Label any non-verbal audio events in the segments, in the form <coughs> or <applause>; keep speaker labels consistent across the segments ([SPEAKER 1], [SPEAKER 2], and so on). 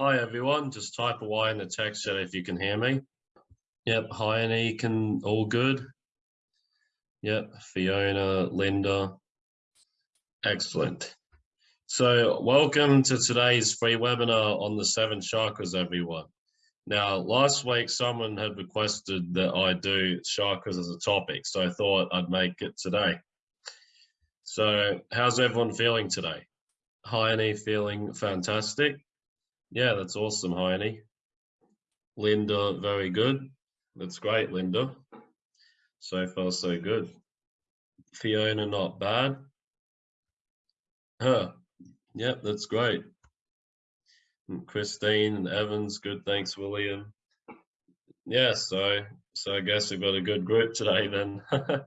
[SPEAKER 1] Hi everyone, just type a Y in the text chat if you can hear me. Yep, hi Annie, can all good? Yep, Fiona, Linda, excellent. So welcome to today's free webinar on the seven chakras, everyone. Now, last week someone had requested that I do chakras as a topic, so I thought I'd make it today. So how's everyone feeling today? Hi Annie, feeling fantastic? Yeah, that's awesome, Heine. Linda, very good. That's great, Linda. So far, so good. Fiona, not bad. Huh. Yep, that's great. And Christine and Evans, good. Thanks, William. Yeah, so so I guess we've got a good group today then. <laughs>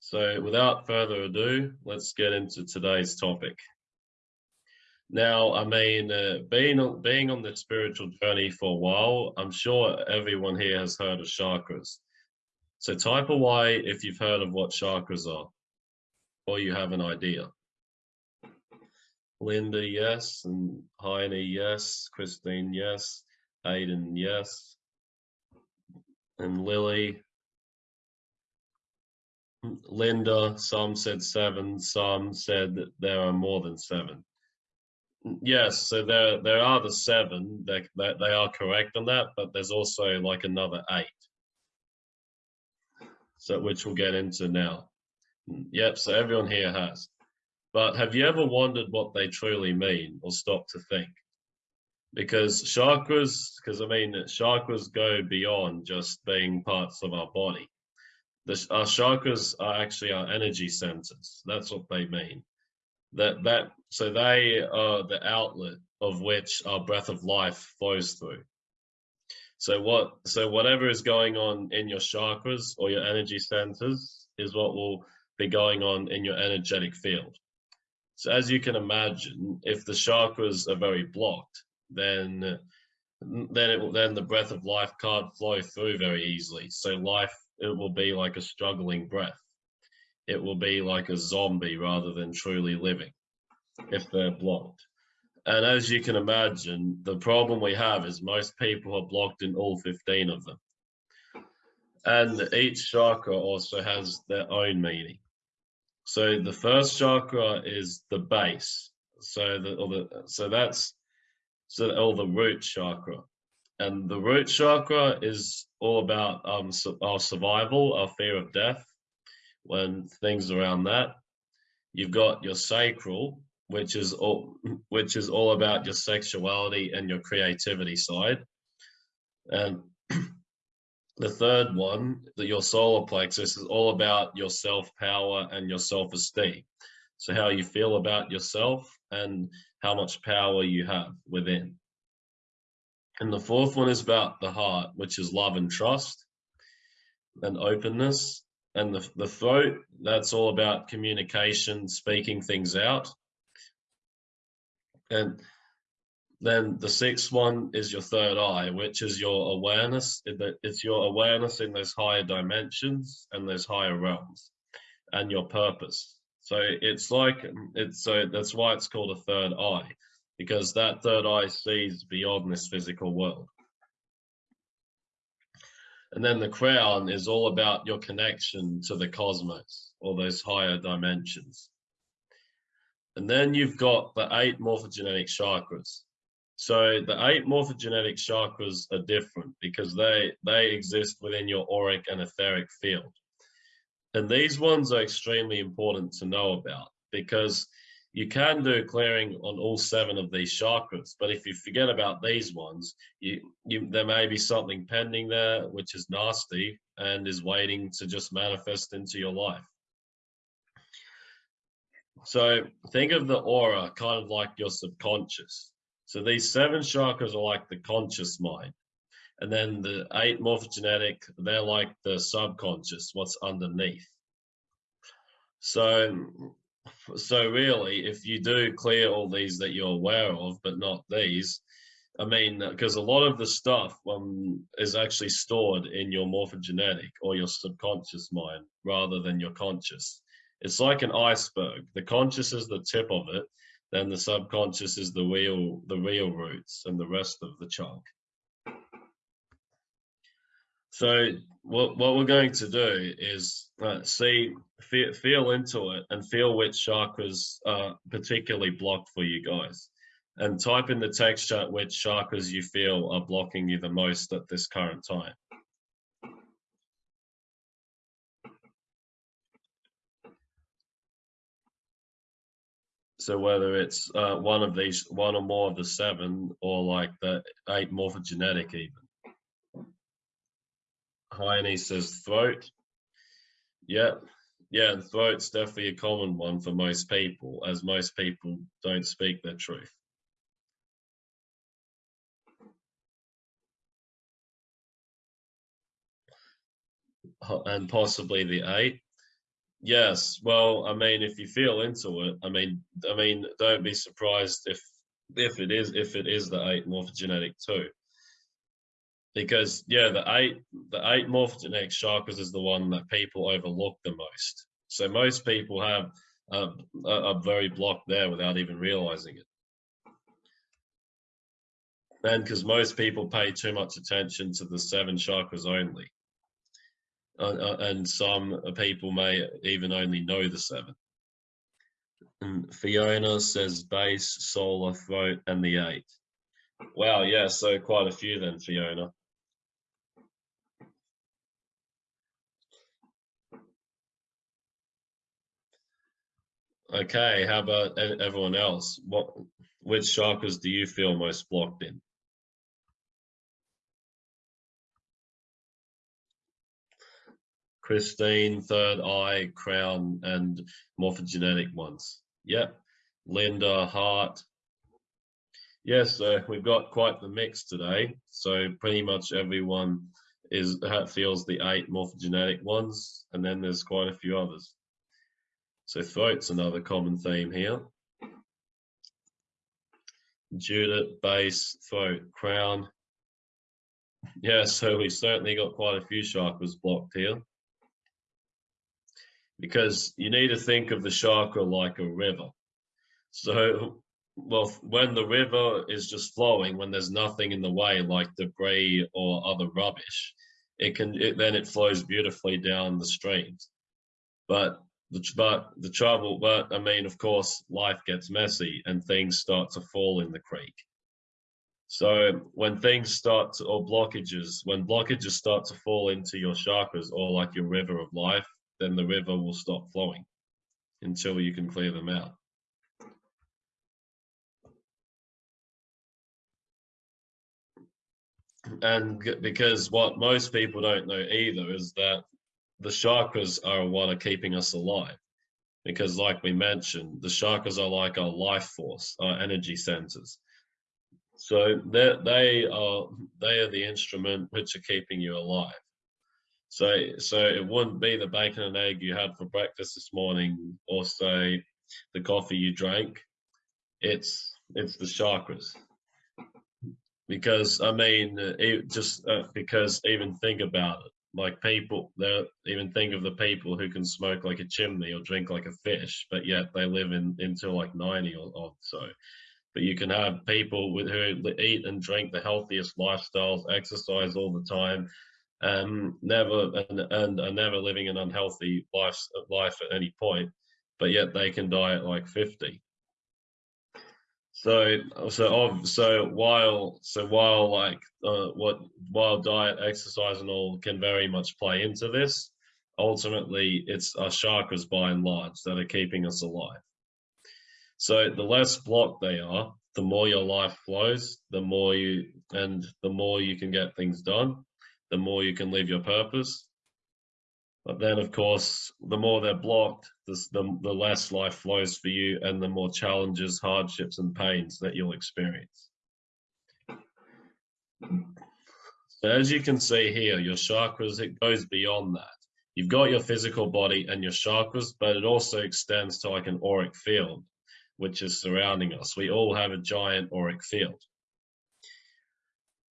[SPEAKER 1] so without further ado, let's get into today's topic. Now, I mean, uh, being being on the spiritual journey for a while, I'm sure everyone here has heard of chakras. So type a Y if you've heard of what chakras are, or you have an idea. Linda, yes, and Heine, yes, Christine, yes, Aiden, yes, and Lily. Linda, some said seven, some said there are more than seven. Yes, so there there are the seven that they, they are correct on that, but there's also like another eight. So which we'll get into now. Hmm, yep, so everyone here has. But have you ever wondered what they truly mean or stopped to think? Because chakras, because I mean chakras go beyond just being parts of our body. The, our chakras are actually our energy centers. That's what they mean that that so they are the outlet of which our breath of life flows through. So what so whatever is going on in your chakras or your energy centers is what will be going on in your energetic field. So as you can imagine if the chakras are very blocked then then it will then the breath of life can't flow through very easily. So life it will be like a struggling breath it will be like a zombie rather than truly living if they're blocked. And as you can imagine, the problem we have is most people are blocked in all 15 of them. And each chakra also has their own meaning. So the first chakra is the base. So the, the so that's so all the root chakra. And the root chakra is all about um, our survival, our fear of death, when things around that. You've got your sacral, which is all which is all about your sexuality and your creativity side. And <clears throat> the third one, that your solar plexus is all about your self-power and your self-esteem. So how you feel about yourself and how much power you have within. And the fourth one is about the heart, which is love and trust and openness and the, the throat that's all about communication speaking things out. And then the sixth one is your third eye which is your awareness it's your awareness in those higher dimensions and those higher realms and your purpose. So it's like it's so that's why it's called a third eye because that third eye sees beyond this physical world and then the crown is all about your connection to the cosmos or those higher dimensions. And then you've got the eight morphogenetic chakras. So the eight morphogenetic chakras are different because they, they exist within your auric and etheric field. And these ones are extremely important to know about because you can do clearing on all seven of these chakras, but if you forget about these ones, you, you, there may be something pending there which is nasty and is waiting to just manifest into your life. So think of the aura kind of like your subconscious. So these seven chakras are like the conscious mind. And then the eight morphogenetic, they're like the subconscious, what's underneath. So so really, if you do clear all these that you're aware of, but not these, I mean, because a lot of the stuff um, is actually stored in your morphogenetic or your subconscious mind rather than your conscious. It's like an iceberg. The conscious is the tip of it, then the subconscious is the real the real roots and the rest of the chunk. So what what we're going to do is uh, see feel, feel into it and feel which chakras are particularly blocked for you guys and type in the text chat which chakras you feel are blocking you the most at this current time. So whether it's uh, one of these, one or more of the seven, or like the eight morphogenetic even. Heine says throat. Yeah, yeah, throat's definitely a common one for most people, as most people don't speak their truth. And possibly the eight. Yes, well, I mean, if you feel into it, I mean, I mean, don't be surprised if if it is if it is the eight morphogenetic too, because yeah, the eight the eight morphogenetic chakras is the one that people overlook the most. So most people have uh, are very blocked there without even realizing it. And because most people pay too much attention to the seven chakras only uh, uh, and some people may even only know the seven. And Fiona says base, solar, throat, and the eight. Wow, yeah, so quite a few then, Fiona. Okay, how about everyone else? What, which chakras do you feel most blocked in? Christine, Third Eye, Crown, and morphogenetic ones. Yep. Linda, Heart. Yes, so we've got quite the mix today. So pretty much everyone is feels the eight morphogenetic ones, and then there's quite a few others. So throat's another common theme here. Judith, base, throat, crown. Yeah, <laughs> so we certainly got quite a few chakras blocked here because you need to think of the chakra like a river. So, well, when the river is just flowing, when there's nothing in the way, like debris or other rubbish, it can it, then it flows beautifully down the streams. But the but the trouble, but I mean, of course, life gets messy and things start to fall in the creek. So when things start to, or blockages, when blockages start to fall into your chakras or like your river of life, then the river will stop flowing until you can clear them out. And because what most people don't know either is that the chakras are what are keeping us alive. Because like we mentioned, the chakras are like our life force, our energy centers. So they they are they are the instrument which are keeping you alive. So, so it wouldn't be the bacon and egg you had for breakfast this morning, or say the coffee you drank. It's it's the chakras. Because I mean, it just uh, because even think about it, like people, they even think of the people who can smoke like a chimney or drink like a fish, but yet they live in until like ninety or, or so. But you can have people with who eat and drink the healthiest lifestyles, exercise all the time, um, never and, and are never living an unhealthy life life at any point, but yet they can die at like 50. So so so while so while like uh, what while diet, exercise, and all can very much play into this, ultimately it's our chakras by and large that are keeping us alive. So the less blocked they are, the more your life flows, the more you and the more you can get things done the more you can live your purpose. But then, of course, the more they're blocked, the, the, the less life flows for you and the more challenges, hardships, and pains that you'll experience. So as you can see here, your chakras, it goes beyond that. You've got your physical body and your chakras, but it also extends to like an auric field, which is surrounding us. We all have a giant auric field.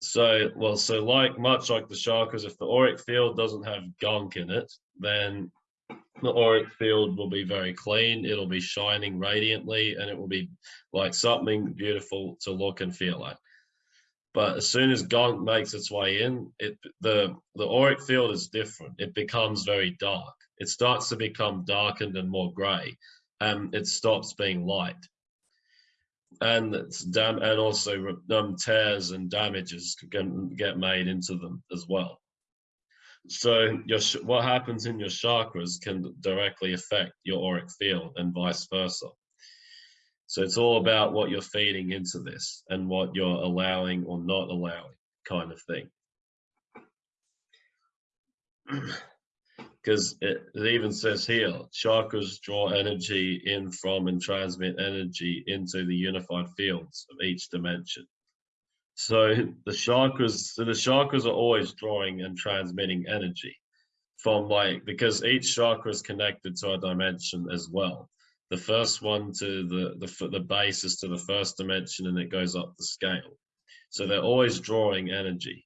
[SPEAKER 1] So, well, so like much like the chakras, if the auric field doesn't have gunk in it, then the auric field will be very clean, it'll be shining radiantly, and it will be like something beautiful to look and feel at. But as soon as gunk makes its way in, it the the auric field is different. It becomes very dark. It starts to become darkened and more grey, and it stops being light. And dam and also um, tears and damages can get made into them as well. So your what happens in your chakras can directly affect your auric field and vice versa. So it's all about what you're feeding into this and what you're allowing or not allowing kind of thing. <clears throat> Because it, it even says here, chakras draw energy in from and transmit energy into the unified fields of each dimension. So the chakras, so the chakras are always drawing and transmitting energy from like, because each chakra is connected to a dimension as well the first one to the, the, the base is to the first dimension and it goes up the scale. So they're always drawing energy.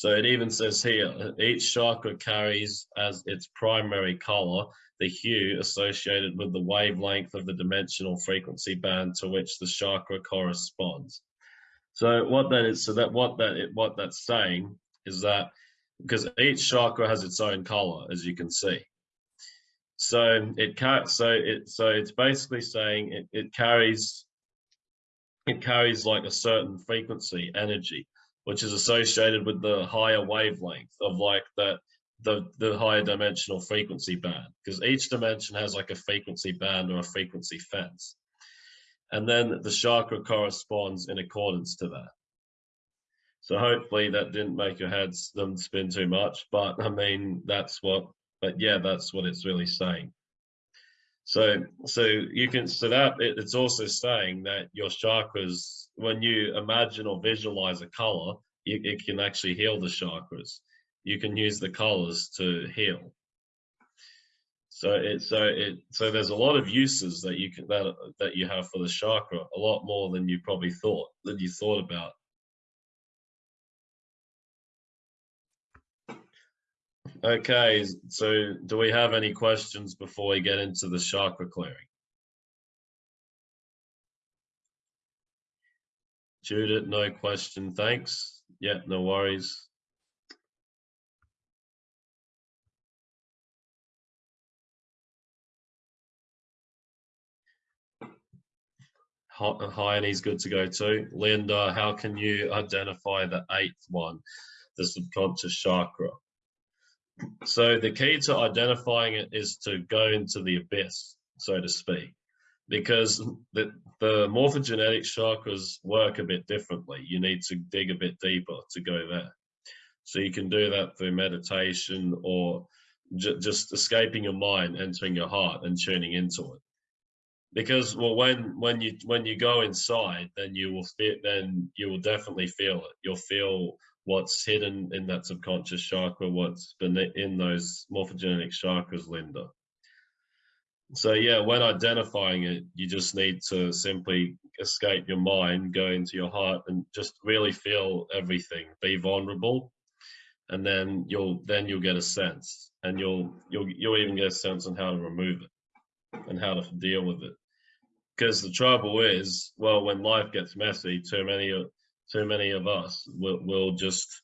[SPEAKER 1] So it even says here, each chakra carries as its primary color the hue associated with the wavelength of the dimensional frequency band to which the chakra corresponds. So what that is, so that what that it, what that's saying is that because each chakra has its own color, as you can see. So it can't. So it. So it's basically saying it, it carries. It carries like a certain frequency energy, which is associated with the higher wavelength of like that the the higher dimensional frequency band because each dimension has like a frequency band or a frequency fence and then the chakra corresponds in accordance to that so hopefully that didn't make your head spin too much, but I mean, that's what, but yeah, that's what it's really saying. So, so you can, so that it, it's also saying that your chakras, when you imagine or visualize a color, you, it can actually heal the chakras. You can use the colors to heal. So it, so it, so there's a lot of uses that you can, that, that you have for the chakra, a lot more than you probably thought, than you thought about. Okay, so do we have any questions before we get into the chakra clearing? Judith, no question, thanks. Yeah, no worries. Heine's good to go too. Linda, how can you identify the eighth one, the subconscious chakra? So the key to identifying it is to go into the abyss, so to speak, because the, the morphogenetic chakras work a bit differently. You need to dig a bit deeper to go there. So you can do that through meditation or just escaping your mind, entering your heart and tuning into it. Because well, when when you when you go inside, then you will feel then you will definitely feel it. You'll feel what's hidden in that subconscious chakra, what's been in those morphogenetic chakras, Linda. So yeah, when identifying it, you just need to simply escape your mind, go into your heart and just really feel everything, be vulnerable. And then you'll then you'll get a sense and you'll you'll you'll even get a sense on how to remove it and how to deal with it. Because the trouble is, well, when life gets messy, too many too many of us will, will just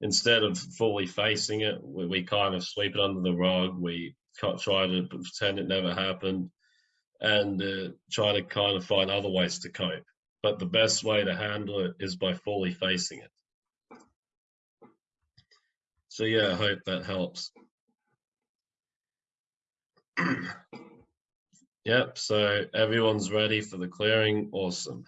[SPEAKER 1] instead of fully facing it we, we, kind of sweep it under the rug we try to pretend it never happened and uh, try to kind of find other ways to cope. But the best way to handle it is by fully facing it. So yeah i hope that helps. <clears throat> Yep so everyone's ready for the clearing? Awesome.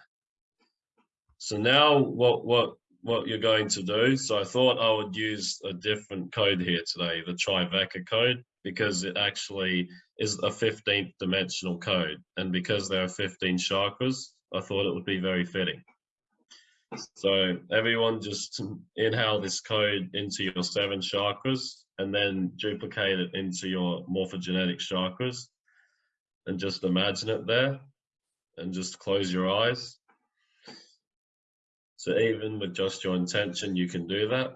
[SPEAKER 1] So now what what what you're going to do, so I thought I would use a different code here today, the Trivecca code, because it actually is a 15th dimensional code. And because there are 15 chakras, I thought it would be very fitting. So everyone just inhale this code into your seven chakras and then duplicate it into your morphogenetic chakras and just imagine it there and just close your eyes. So even with just your intention, you can do that.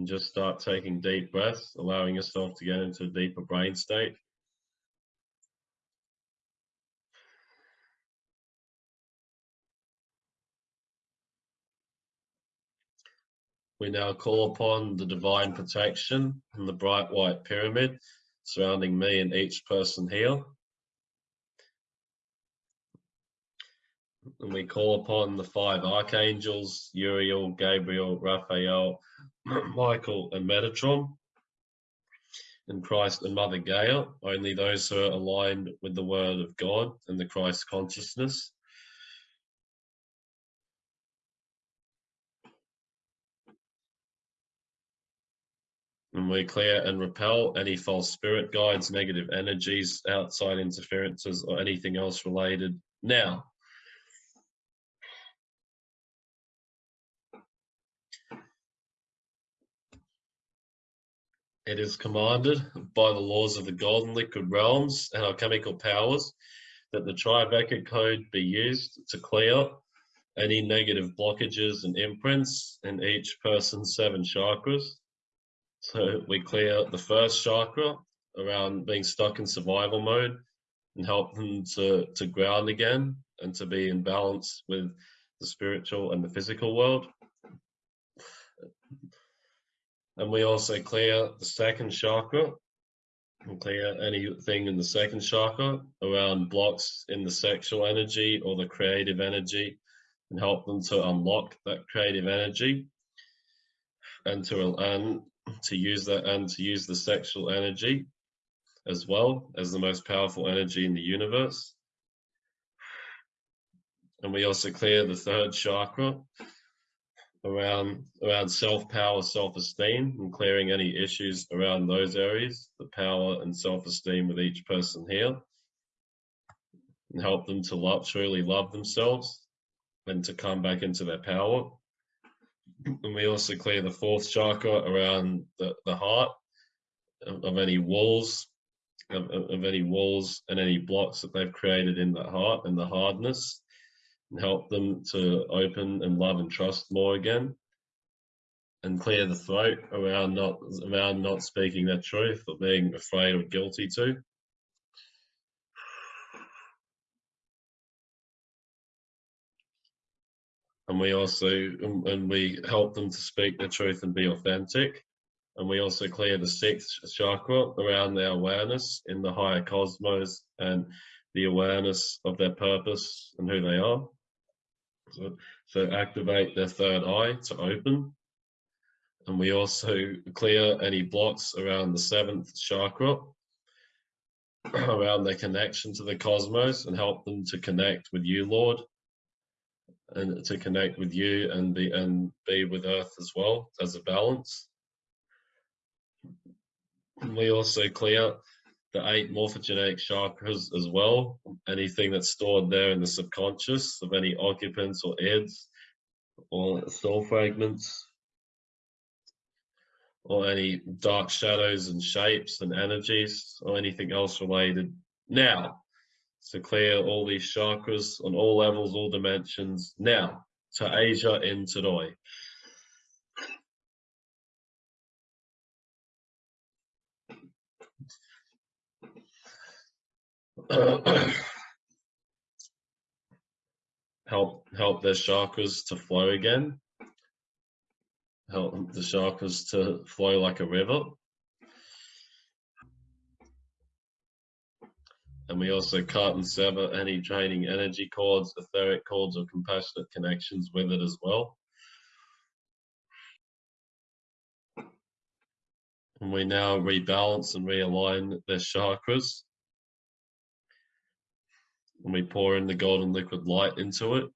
[SPEAKER 1] And just start taking deep breaths, allowing yourself to get into a deeper brain state. We now call upon the divine protection and the bright white pyramid surrounding me and each person here. And we call upon the five archangels, Uriel, Gabriel, Raphael, <clears throat> Michael, and Metatron, and Christ and Mother Gaia, only those who are aligned with the Word of God and the Christ consciousness. and we clear and repel any false spirit guides, negative energies, outside interferences, or anything else related now. It is commanded by the laws of the golden liquid realms and our chemical powers that the Tribeca code be used to clear any negative blockages and imprints in each person's seven chakras so we clear the first chakra around being stuck in survival mode and help them to, to ground again and to be in balance with the spiritual and the physical world. And we also clear the second chakra and clear anything in the second chakra around blocks in the sexual energy or the creative energy and help them to unlock that creative energy and to and to use that and to use the sexual energy as well as the most powerful energy in the universe. And we also clear the third chakra around around self-power, self-esteem, and clearing any issues around those areas, the power and self-esteem with each person here, and help them to love, truly love themselves and to come back into their power. And we also clear the fourth chakra around the, the heart of, any walls of, of, any walls and any blocks that they've created in the heart and the hardness and help them to open and love and trust more again and clear the throat around not around not speaking their truth or being afraid or guilty to and we also and we help them to speak the truth and be authentic. And we also clear the sixth chakra around their awareness in the higher cosmos and the awareness of their purpose and who they are so, activate their third eye to open. And we also clear any blocks around the seventh chakra <clears throat> around their connection to the cosmos and help them to connect with you lord and to connect with you and be and be with earth as well as a balance. And we also clear the eight morphogenetic chakras as well anything that's stored there in the subconscious of any occupants or eds or soul fragments or any dark shadows and shapes and energies or anything else related now to clear all these chakras on all levels, all dimensions. Now, to Asia in Tadoi. <coughs> help help their chakras to flow again. Help the chakras to flow like a river. And we also cut and sever any draining energy cords, etheric cords, or compassionate connections with it as well. And we now rebalance and realign their chakras. And we pour in the golden liquid light into it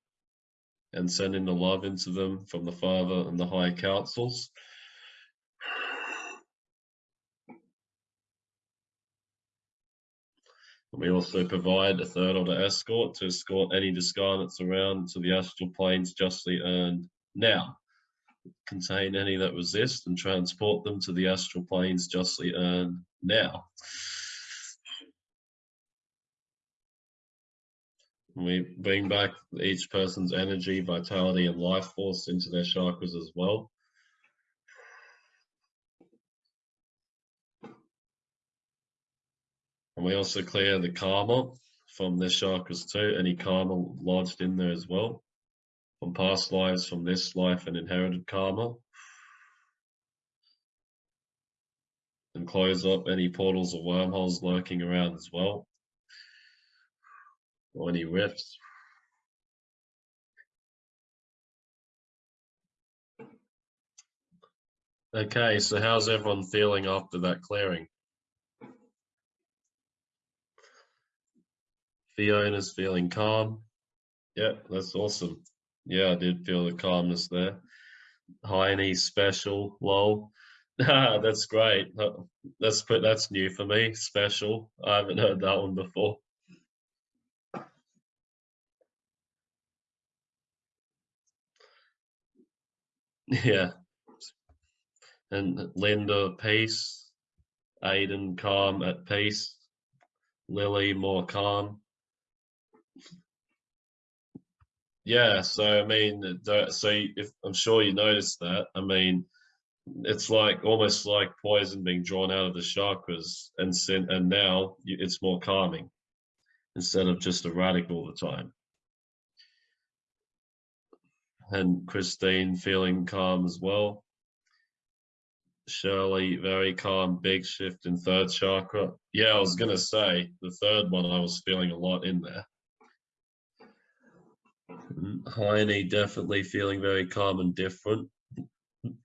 [SPEAKER 1] and send in the love into them from the Father and the higher councils. We also provide a third order escort to escort any discarnates around to the astral planes justly earned now. Contain any that resist and transport them to the astral planes justly earned now. We bring back each person's energy, vitality, and life force into their chakras as well. And we also clear the karma from their chakras too, any karma lodged in there as well, from past lives, from this life, and inherited karma. And close up any portals or wormholes lurking around as well, or any. Okay, so how's everyone feeling after that clearing? Fiona's feeling calm. Yeah, that's awesome. Yeah, I did feel the calmness there. Heine special, lol. <laughs> that's great. That's that's new for me. Special. I haven't heard that one before. Yeah. And Linda, peace. Aiden, calm at peace. Lily, more calm. Yeah, so I mean, so if I'm sure you noticed that. I mean, it's like almost like poison being drawn out of the chakras, and sent, and now it's more calming instead of just erratic all the time. And Christine feeling calm as well. Shirley, very calm, big shift in third chakra. Yeah, I was gonna say the third one I was feeling a lot in there. Heine definitely feeling very calm and different.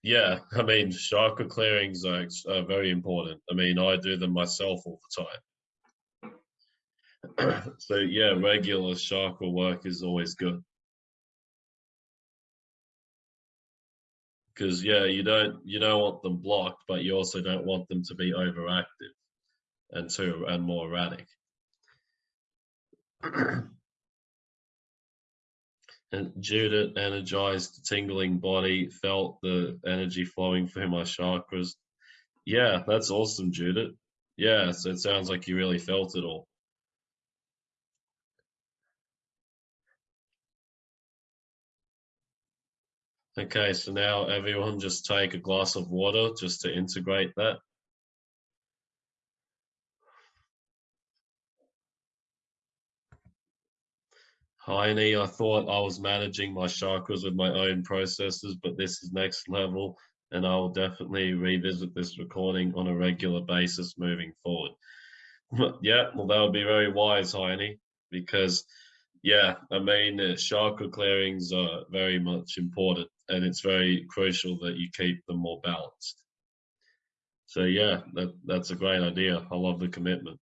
[SPEAKER 1] Yeah, I mean, chakra clearings are, are very important. I mean, I do them myself all the time. <clears throat> so yeah, regular chakra work is always good. Because yeah, you don't you don't want them blocked, but you also don't want them to be overactive and too and more erratic. <clears throat> And Judith energized, tingling body, felt the energy flowing through my chakras. Yeah, that's awesome, Judith. Yeah, so it sounds like you really felt it all. Okay, so now everyone just take a glass of water just to integrate that. Heine, I thought I was managing my chakras with my own processes, but this is next level, and I will definitely revisit this recording on a regular basis moving forward. <laughs> yeah, well, that would be very wise, Heine, because, yeah, I mean, uh, chakra clearings are very much important, and it's very crucial that you keep them more balanced. So, yeah, that, that's a great idea. I love the commitment.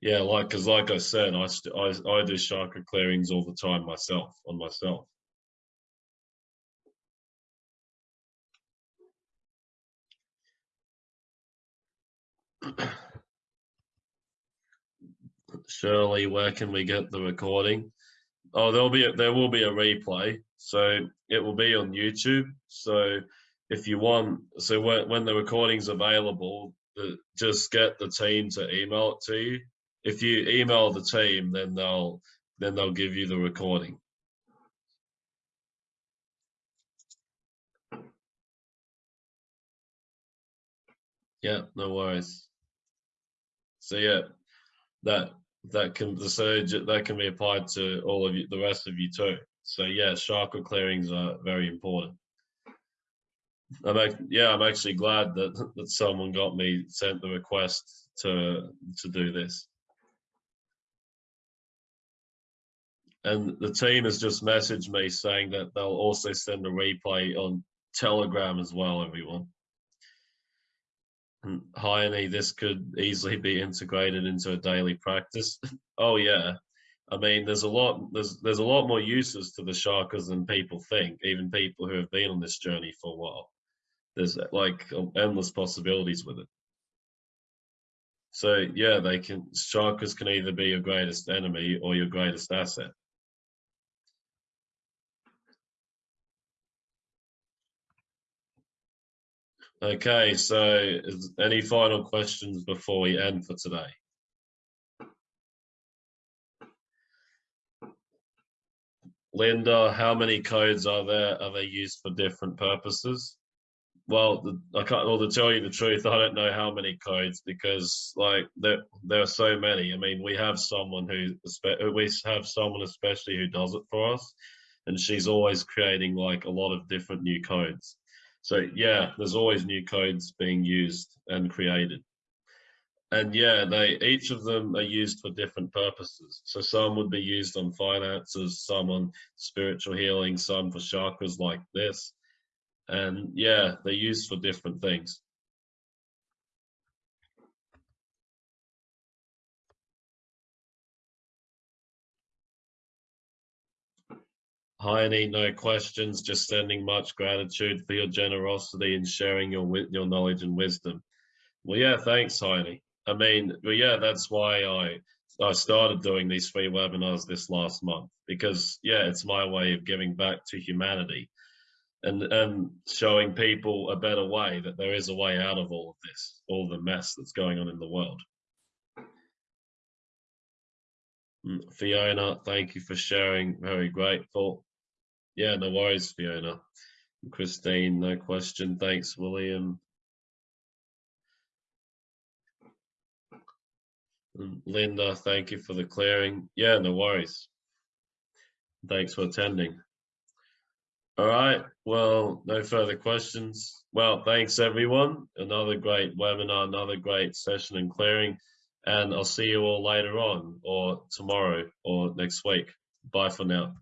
[SPEAKER 1] Yeah, like because like I said, I, I I do chakra clearings all the time myself on myself. <clears throat> Shirley, where can we get the recording? Oh, there'll be a, there will be a replay, so it will be on YouTube. So if you want, so when when the recording's available, just get the team to email it to you if you email the team, then they'll then they'll give you the recording. Yeah, no worries. So yeah, that that can the surge that can be applied to all of you, the rest of you too. So yeah, chakra clearings are very important. I'm yeah, I'm actually glad that that someone got me sent the request to to do this. And the team has just messaged me saying that they'll also send a replay on Telegram as well, everyone. And Heine, this could easily be integrated into a daily practice. <laughs> oh yeah. I mean, there's a lot, there's there's a lot more uses to the chakras than people think, even people who have been on this journey for a while. There's like endless possibilities with it. So yeah, they can chakras can either be your greatest enemy or your greatest asset. Okay, so any final questions before we end for today? Linda, how many codes are there? Are they used for different purposes? Well, the, I can't. Well, to tell you the truth, <laughs> I don't know how many codes because, like, there there are so many. I mean, we have someone who we have someone especially who does it for us, and she's always creating like a lot of different new codes. So yeah, there's always new codes being used and created and yeah, they each of them are used for different purposes. So some would be used on finances, some on spiritual healing, some for chakras like this. And yeah, they're used for different things. Heine, no questions, just sending much gratitude for your generosity and sharing your your knowledge and wisdom. Well, yeah, thanks, Heine. I mean, well, yeah, that's why I I started doing these free webinars this last month because yeah, it's my way of giving back to humanity and and showing people a better way that there is a way out of all of this, all the mess that's going on in the world. Mm, Fiona, thank you for sharing. Very grateful. Yeah, no worries, Fiona. Christine, no question. Thanks, William. Linda, thank you for the clearing. Yeah, no worries. Thanks for attending. All right, well, no further questions. Well, thanks everyone. Another great webinar, another great session and clearing. And I'll see you all later on or tomorrow or next week. Bye for now.